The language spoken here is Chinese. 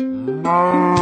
嗯。